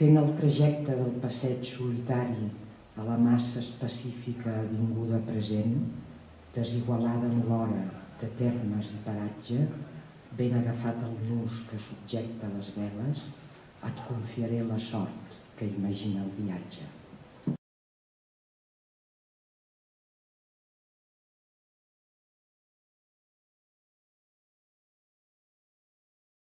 fent el trajecte del passeig solitari a la massa específica avinguda present, desigualada en l'hora de termes i paratge, ben agafat el nus que subjecta les veles, et confiaré la sort que imagina el viatge.